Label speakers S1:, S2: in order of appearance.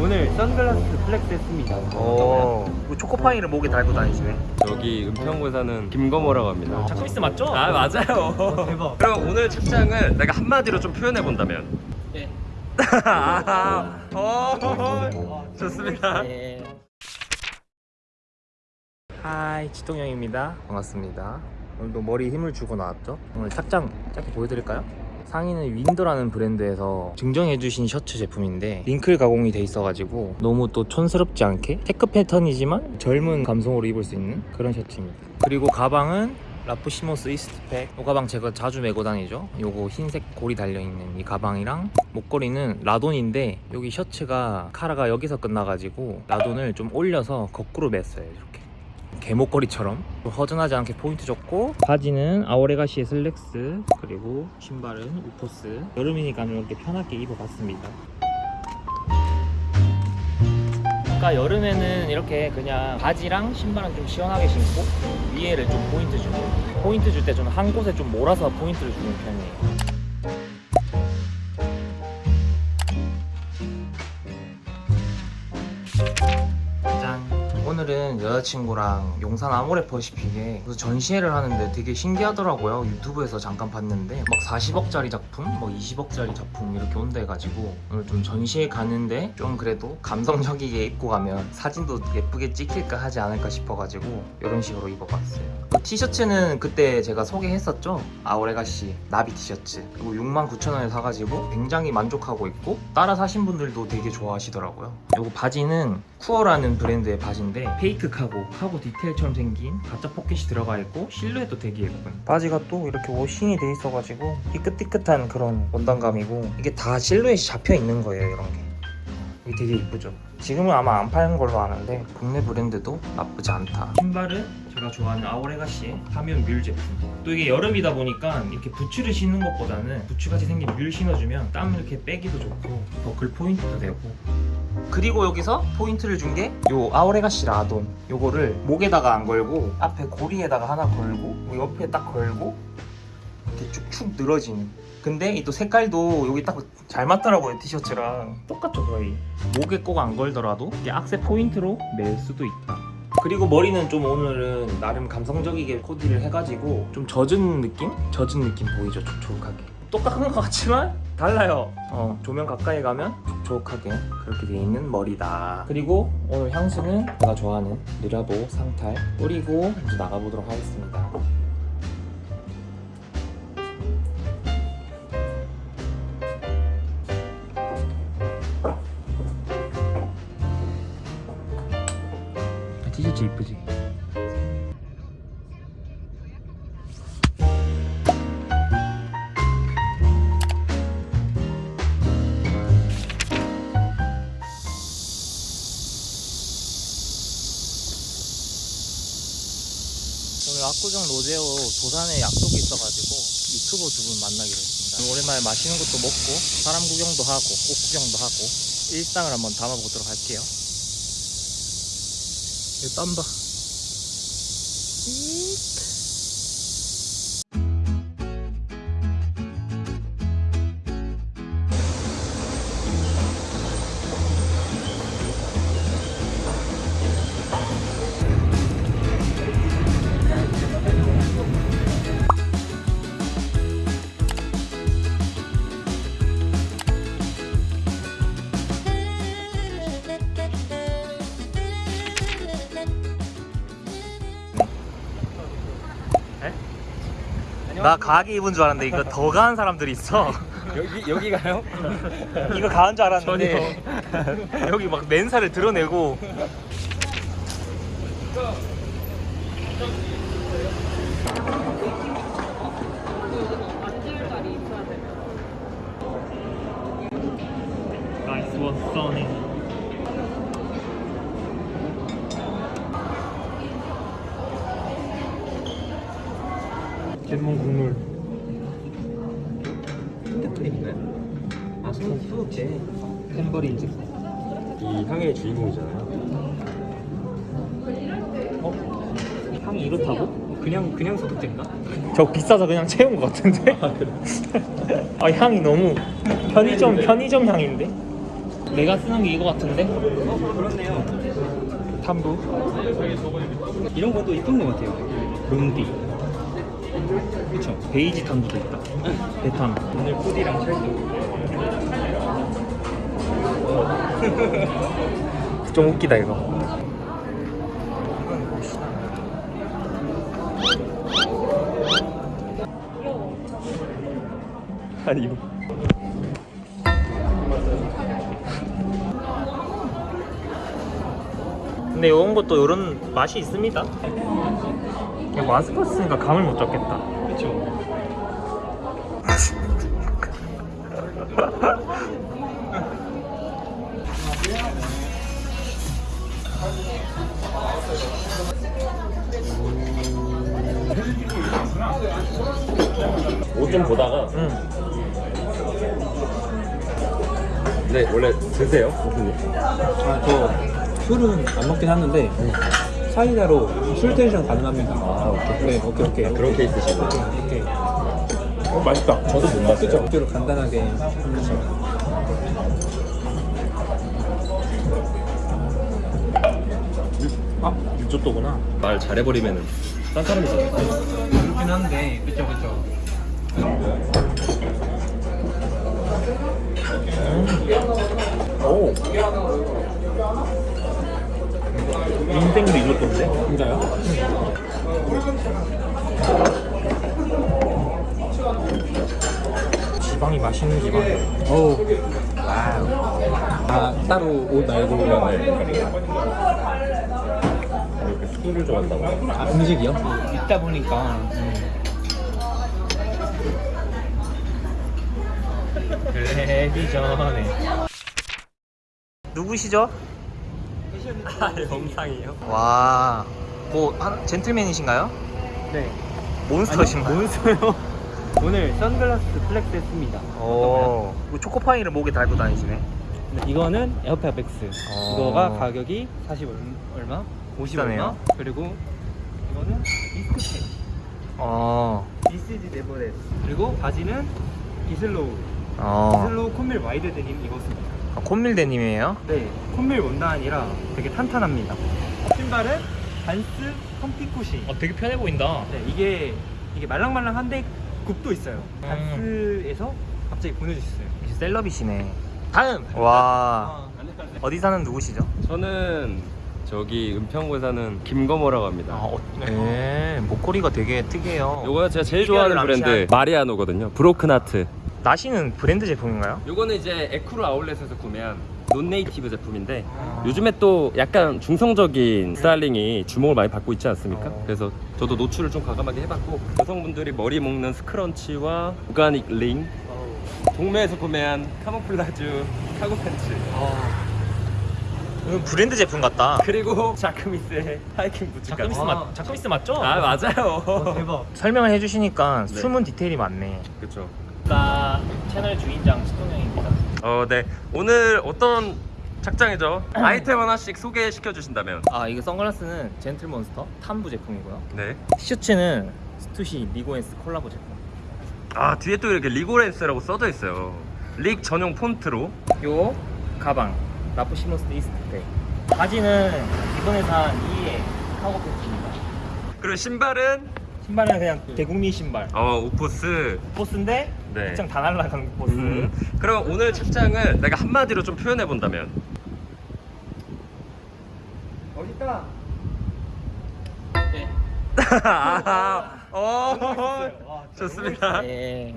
S1: 오늘 선글라스 flex 했습니다.
S2: 오 초코파이를 목에 달고 다니시네
S1: 여기 은평구 사는 김거모라고 합니다.
S2: Jacquemus 맞죠?
S1: 아 맞아요.
S2: 대박.
S1: 그럼 오늘 착장을 내가 한마디로 좀 표현해 본다면.
S2: 네.
S1: 아, 어, 좋습니다.
S2: 네. Hi 지동영입니다 반갑습니다 오늘도 머리 힘을 주고 나왔죠 오늘 착장 짧게 보여드릴까요? 상의는 윈더라는 브랜드에서 증정해주신 셔츠 제품인데 wrinkle 가공이 돼 있어가지고 너무 또 촌스럽지 않게 체크 패턴이지만 젊은 감성으로 입을 수 있는 그런 셔츠입니다. 그리고 가방은 Raf Simons Eastpak. 이 가방 제가 자주 메고 다니죠. 요거 흰색 고리 달려있는 이 가방이랑 목걸이는 라돈인데 여기 셔츠가 카라가 여기서 끝나가지고 라돈을 좀 올려서 거꾸로 맸어요 이렇게 개목걸이처럼 허전하지 않게 포인트 줬고 바지는 Our Legacy의 슬랙스 그리고 신발은 OOFOS. 여름이니까 이렇게 편하게 입어봤습니다. 그러니까 여름에는 이렇게 그냥 바지랑 신발은 좀 시원하게 신고 위에를 좀 포인트 주고 포인트 줄때 저는 한 곳에 좀 몰아서 포인트를 주는 편이에요 여자친구랑 용산 아모레퍼시픽에 전시회를 하는데 되게 신기하더라고요. 유튜브에서 잠깐 봤는데 막 40억짜리 작품, 뭐 20억짜리 작품 이렇게 온다 해가지고 오늘 좀 전시회 가는데 좀 그래도 감성적이게 입고 가면 사진도 예쁘게 찍힐까 하지 않을까 싶어가지고 이런 식으로 입어봤어요. 그 티셔츠는 그때 제가 소개했었죠? Our Legacy 나비 티셔츠. 그리고 69,000원에 사가지고 굉장히 만족하고 있고 따라 사신 분들도 되게 좋아하시더라고요. 이거 바지는 쿠어라는 브랜드의 바지인데 페이크 카고 카고 디테일처럼 생긴 가짜 포켓이 들어가 있고 실루엣도 되게 예쁜. 바지가 또 이렇게 washing이 돼 있어가지고 희끗희끗한 그런 원단감이고 이게 다 실루엣이 잡혀 있는 거예요 이런 게 이게 되게 이쁘죠? 지금은 아마 안 파는 걸로 아는데 국내 브랜드도 나쁘지 않다. 신발은 제가 좋아하는 아오레가시의 하면 뮬 제품. 또 이게 여름이다 보니까 이렇게 부츠를 신는 것보다는 부츠같이 생긴 뮬 신어주면 땀 이렇게 빼기도 좋고 버클 포인트도 되고. 그리고 여기서 포인트를 준 게 요 아오레가시 라돈. 요거를 목에다가 안 걸고 앞에 고리에다가 하나 걸고 요 옆에 딱 걸고 이렇게 쭉쭉 늘어지는 근데 이 또 색깔도 여기 딱 잘 맞더라고요 티셔츠랑. 똑같죠 거의. 목에 꼭 안 걸더라도 이게 악세 포인트로 멜 수도 있다. 그리고 머리는 좀 오늘은 나름 감성적이게 코디를 해가지고 좀 젖은 느낌? 젖은 느낌 보이죠 촉촉하게. 똑같은 것 같지만 달라요. 어, 조명 가까이 가면 촉촉하게 그렇게 돼 있는 머리다. 그리고 오늘 향수는 제가 좋아하는 느라보 상탈 뿌리고 이제 나가보도록 하겠습니다 티셔츠 이쁘지? 오늘 압구정 로제오 도산에 약속이 있어가지고 유튜버 두 분 만나기로 했습니다. 오랜만에 맛있는 것도 먹고 사람 구경도 하고 꽃 구경도 하고 일상을 한번 담아보도록 할게요. 이 땀봐. 나 가게 입은 줄 알았는데 이거 더 가한 사람들이 있어.
S1: 여기 여기 가요?
S2: 이거 가한 줄 알았는데 여기 막 맨살을 드러내고 Nice one, Sony. 잼몬 국물.
S1: 뜻도
S2: 아, 소독제. 템버린즈.
S1: 이 향의 주인공이잖아요.
S2: 어? 향이 이렇다고?
S1: 그냥 그냥 소독제인가?
S2: 저 비싸서 그냥 채운 것 같은데? 아 향이 너무 편의점 편의점 향인데? 내가 쓰는 게 이거 같은데?
S1: 어 그렇네요.
S2: 탐부
S1: 이런 것도 이쁜 것 같아요.
S2: 롱디 그쵸. 베이지 탐부도 있다. 대탐
S1: 오늘 코디랑 찰도.
S2: 좀 웃기다 이거.
S1: 아니 이거.
S2: 근데 이런 것도 이런 맛이 있습니다 그냥 마스크 쓰니까 감을 못 잡겠다
S1: 그렇죠. 옷좀 보다가
S2: 응.
S1: 네 원래 드세요? 교수님?
S3: 아, 저 술은 안 먹긴 하는데 사이다로 술 텐션 가능합니다.
S1: 아 오케이.
S3: 네, 오케이, 오케이.
S1: 그런 케이스시고.
S3: 오케이. 어, 맛있다.
S1: 저도 못 봤어요.
S3: 억지로 간단하게 하면서.
S2: 아 이쪽도구나
S1: 말 잘해버리면은 딴 사람이잖아요.
S3: 그렇긴 한데, 그쵸, 그쵸.
S2: 오 인생 리조또인데?
S3: 진짜요?
S2: 지방이 맛있는 지방이야
S3: 어우. 아, 따로 옷 말고.
S1: 이렇게 술을 좋아한다고.
S3: 아, 음식이요? 있다 보니까.
S2: 텔레비전에 누구시죠? 아, 영상이요? 와, 뭐 한, 젠틀맨이신가요?
S1: 네.
S2: 몬스터신가요?
S1: 몬스터요? 오늘 선글라스 flex 했습니다.
S2: 오, 뭐 초코파이를 목에 달고 다니시네.
S1: 네, 이거는 AirPods Max.
S2: 어.
S1: 이거가 가격이 40 얼마? 50
S2: 비싸네요.
S1: 얼마? 그리고 이거는 디스크텍.
S2: 어,
S1: thisisneverthat. 그리고 바지는 이슬로우.
S2: 어,
S1: 이슬로우 Cone Mill wide 데님 입었습니다.
S2: 아, Cone Mill 데님이에요?
S1: 네, Cone Mill 원단이라 되게 탄탄합니다. 신발은 반스 ComfyCush.
S2: 어, 되게 편해 보인다.
S1: 네, 이게 이게 말랑말랑한데 굽도 있어요.
S2: 음.
S1: 반스에서 갑자기 보내주셨어요.
S2: celeb이시네. 다음. 와, 어디 사는 누구시죠?
S4: 저는 저기 은평구에 사는 김거모라고 합니다.
S2: 아, 어, 네, 목걸이가 되게 특이해요.
S4: 요거 제가 제일 좋아하는 브랜드 마리아노거든요. Broken heart.
S2: 나시는 브랜드 제품인가요?
S4: 요거는 이제 에크루 아울렛에서 구매한 nonnative 제품인데
S2: 아.
S4: 요즘에 또 약간 중성적인 스타일링이 주목을 많이 받고 있지 않습니까?
S2: 어.
S4: 그래서 저도 노출을 좀 과감하게 해봤고 여성분들이 머리 묶는 scrunchie와 organic ring 동묘에서 구매한 camouflage 카고 팬츠
S2: 이거 브랜드 제품 같다.
S4: 그리고 자크뮈스의 하이킹 부츠까지
S2: 자크뮈스 맞, 자크뮈스 맞죠?
S4: 아 맞아요
S1: 대박.
S2: 설명을 해주시니까
S4: 네.
S2: 숨은 디테일이 많네.
S4: 그쵸
S2: 나 채널 주인장 시동영입니다.
S4: 어, 네. 오늘 어떤 착장이죠? 아이템 하나씩 소개시켜 주신다면.
S2: 아 이게 선글라스는 젠틀몬스터 탐부 제품이고요.
S4: 네.
S2: 티셔츠는 스투시 릭오웬스 콜라보 제품.
S4: 아, 뒤에 또 이렇게 릭오웬스라고 써져 있어요. 릭 전용 폰트로.
S2: 요 가방 라프시몬스 이스트백. 바지는 이번에 산 2의 카고 팬츠입니다.
S4: 그리고 신발은
S2: 신발은 그냥 대국민 신발.
S4: 어, 우포스.
S2: 보스인데
S4: 네.
S2: 입장 다 날라간 보스.
S4: 음. 그럼 오늘 착장을 내가 한마디로 좀 표현해 본다면.
S1: 멋있다.
S4: 아, 어.
S1: 와, 진짜
S4: 좋습니다.
S2: 예.